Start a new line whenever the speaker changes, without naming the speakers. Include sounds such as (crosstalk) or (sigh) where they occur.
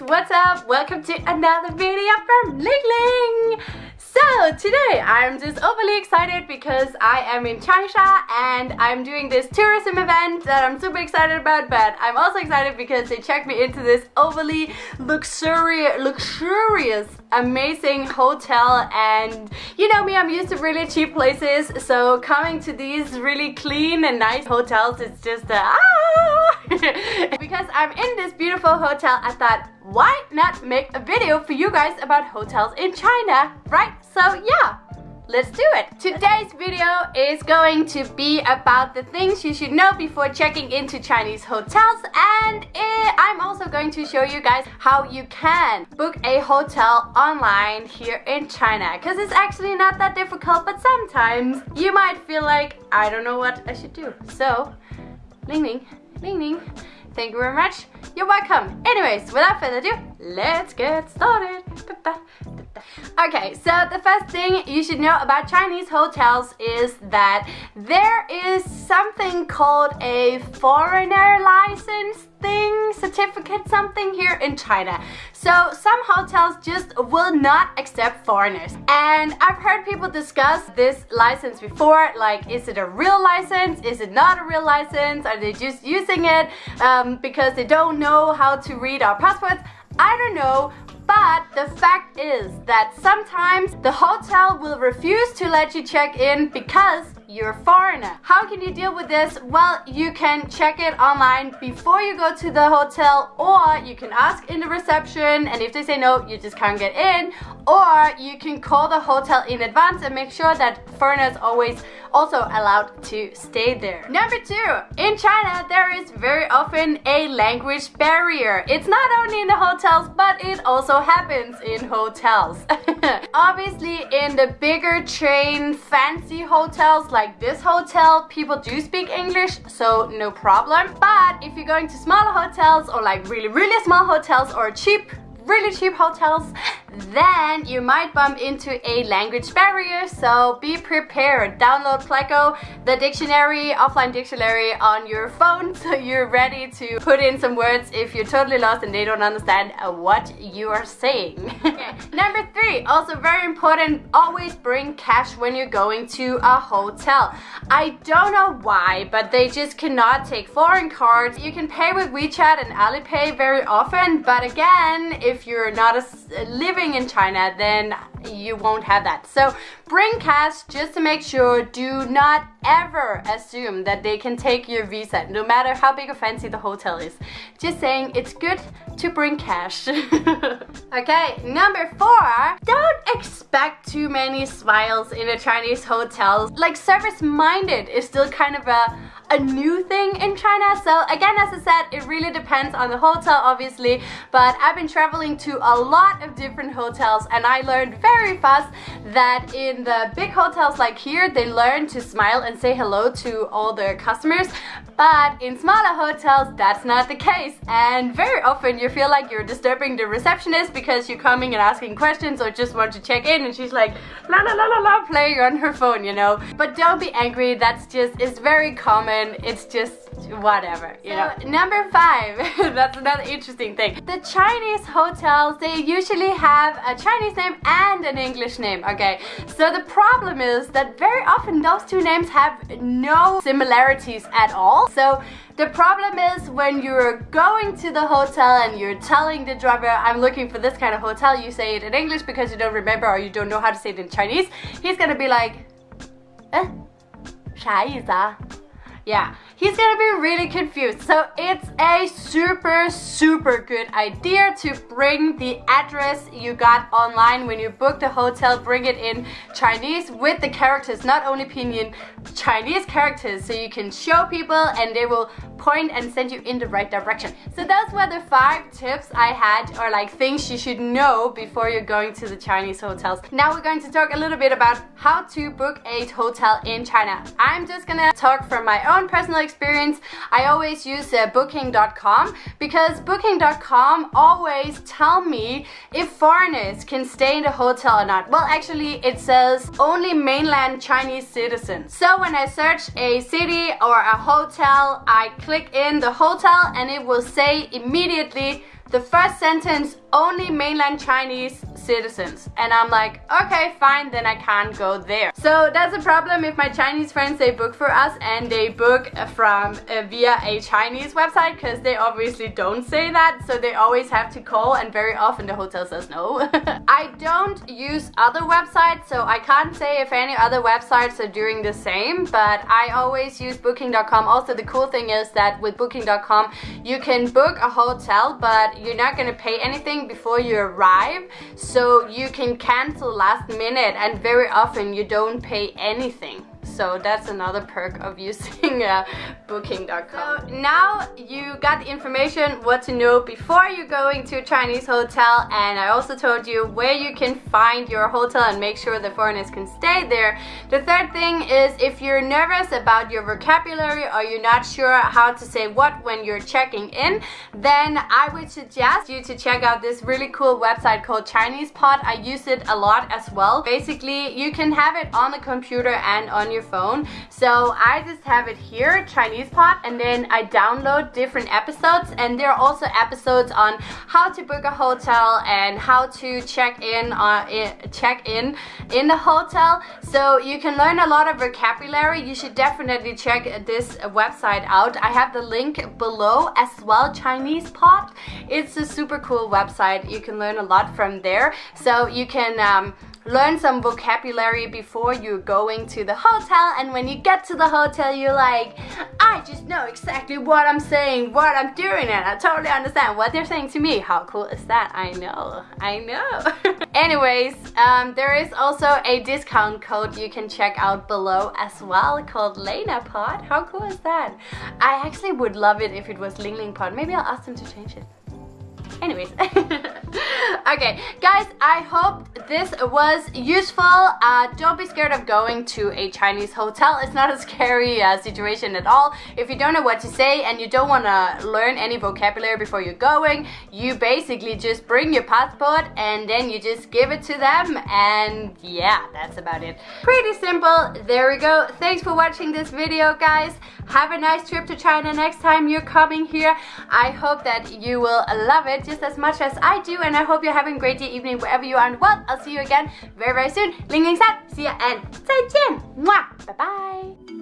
what's up? Welcome to another video from Ling Ling! So today I'm just overly excited because I am in Changsha and I'm doing this tourism event that I'm super excited about but I'm also excited because they checked me into this overly luxurious, luxurious amazing hotel and you know me I'm used to really cheap places so coming to these really clean and nice hotels it's just a ah! (laughs) because I'm in this beautiful hotel I thought why not make a video for you guys about hotels in China right so yeah let's do it. Today's video is going to be about the things you should know before checking into Chinese hotels and eh, I'm also going to show you guys how you can book a hotel online here in China because it's actually not that difficult but sometimes you might feel like I don't know what I should do. So, Ling Ling, Ling Ling, thank you very much. You're welcome. Anyways, without further ado, let's get started. Okay, so the first thing you should know about Chinese hotels is that there is something called a foreigner license thing, certificate something here in China. So some hotels just will not accept foreigners. And I've heard people discuss this license before, like is it a real license? Is it not a real license? Are they just using it um, because they don't know how to read our passports? I don't know, but the fact is that sometimes the hotel will refuse to let you check in because you're a foreigner. How can you deal with this? Well, you can check it online before you go to the hotel or you can ask in the reception and if they say no, you just can't get in or you can call the hotel in advance and make sure that foreigners always also allowed to stay there. Number two, in China there is very often a language barrier. It's not only in the hotels but it also happens in hotels. (laughs) Obviously in the bigger chain fancy hotels like this hotel people do speak English so no problem. But if you're going to smaller hotels or like really really small hotels or cheap really cheap hotels then you might bump into a language barrier, so be prepared. Download Pleco, the dictionary, offline dictionary on your phone (laughs) so you're ready to put in some words if you're totally lost and they don't understand uh, what you are saying. (laughs) okay. Number three, also very important, always bring cash when you're going to a hotel. I don't know why, but they just cannot take foreign cards. You can pay with WeChat and Alipay very often, but again, if you're not a living living in China, then you won't have that. So bring cash just to make sure. Do not ever assume that they can take your visa, no matter how big or fancy the hotel is. Just saying it's good to bring cash. (laughs) okay, number four, don't expect too many smiles in a Chinese hotel. Like service-minded is still kind of a a new thing in China. So again, as I said, it really depends on the hotel, obviously. But I've been traveling to a lot of different hotels and I learned very fast that in the big hotels like here, they learn to smile and say hello to all their customers. But in smaller hotels, that's not the case. And very often you feel like you're disturbing the receptionist because you're coming and asking questions or just want to check in and she's like la la la la la playing on her phone, you know. But don't be angry, that's just, it's very common and it's just whatever, you know. Number five, (laughs) that's another interesting thing. The Chinese hotels, they usually have a Chinese name and an English name, okay? So the problem is that very often those two names have no similarities at all. So the problem is when you're going to the hotel and you're telling the driver, I'm looking for this kind of hotel, you say it in English because you don't remember or you don't know how to say it in Chinese, he's gonna be like, eh? 啥意思啊？Yeah, um, he's gonna be really confused. So it's a super, super good idea to bring the address you got online when you book the hotel, bring it in Chinese with the characters, not only pinyin, Chinese characters, so you can show people and they will point and send you in the right direction. So those were the five tips I had or like things you should know before you're going to the Chinese hotels. Now we're going to talk a little bit about how to book a hotel in China. I'm just gonna talk from my own personal experience. I always use uh, booking.com because booking.com always tell me if foreigners can stay in the hotel or not. Well, actually it says only mainland Chinese citizens. So when I search a city or a hotel, I click in the hotel and it will say immediately the first sentence only mainland Chinese citizens. And I'm like, okay, fine, then I can't go there. So that's a problem if my Chinese friends, they book for us and they book from uh, via a Chinese website because they obviously don't say that. So they always have to call and very often the hotel says no. (laughs) I don't use other websites, so I can't say if any other websites are doing the same, but I always use booking.com. Also, the cool thing is that with booking.com, you can book a hotel, but you're not gonna pay anything before you arrive. So you can cancel last minute and very often you don't pay anything so that's another perk of using uh, booking.com. So now you got the information what to know before you're going to a Chinese hotel and I also told you where you can find your hotel and make sure the foreigners can stay there. The third thing is if you're nervous about your vocabulary or you're not sure how to say what when you're checking in, then I would suggest you to check out this really cool website called Chinese Pod. I use it a lot as well. Basically, you can have it on the computer and on your phone. So I just have it here, Chinese Pod, and then I download different episodes. And there are also episodes on how to book a hotel and how to check in, uh, check in in the hotel. So you can learn a lot of vocabulary. You should definitely check this website out. I have the link below as well, Chinese Pod. It's a super cool website. You can learn a lot from there. So you can um, learn some vocabulary before you're going to the hotel and when you get to the hotel you're like I just know exactly what I'm saying what I'm doing and I totally understand what they're saying to me. How cool is that? I know. I know. (laughs) Anyways um, there is also a discount code you can check out below as well called Lena Pod. How cool is that? I actually would love it if it was Ling Ling Pod. Maybe I'll ask them to change it. Anyways (laughs) okay guys i hope this was useful. Uh, don't be scared of going to a chinese hotel. It's not a (laughs) scary uh, situation at all. If you don't know what to say and you don't want to learn any vocabulary before you're going you basically just bring your passport and then you just give it to them and yeah that's about it. Pretty simple. There we go. Thanks for watching this video guys. Have a nice trip to china next time you're coming here. I hope that you will love it just as much as I do and I hope you're having a great day, evening, wherever you are in the world. I'll see you again very, very soon. Ling Ling San, see ya and 再见. Mwah! Bye bye.